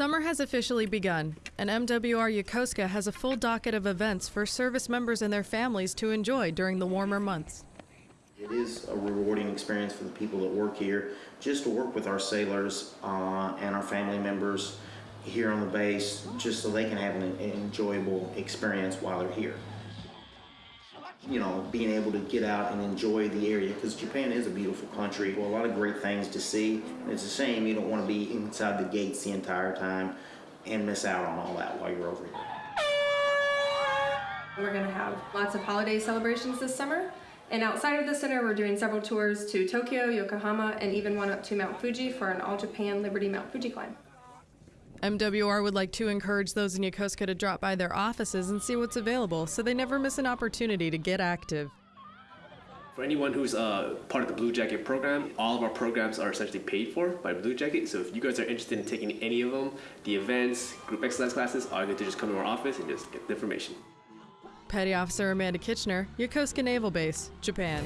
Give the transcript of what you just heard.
Summer has officially begun, and MWR Yokosuka has a full docket of events for service members and their families to enjoy during the warmer months. It is a rewarding experience for the people that work here, just to work with our sailors uh, and our family members here on the base, just so they can have an enjoyable experience while they're here. You know, being able to get out and enjoy the area, because Japan is a beautiful country, a lot of great things to see. It's a shame you don't want to be inside the gates the entire time and miss out on all that while you're over here. We're going to have lots of holiday celebrations this summer. And outside of the center, we're doing several tours to Tokyo, Yokohama, and even one up to Mount Fuji for an All Japan Liberty Mount Fuji climb. MWR would like to encourage those in Yokosuka to drop by their offices and see what's available so they never miss an opportunity to get active. For anyone who's uh, part of the Blue Jacket program, all of our programs are essentially paid for by Blue Jacket. So if you guys are interested in taking any of them, the events, group excellence classes, all you have to just come to our office and just get the information. Petty Officer Amanda Kitchener, Yokosuka Naval Base, Japan.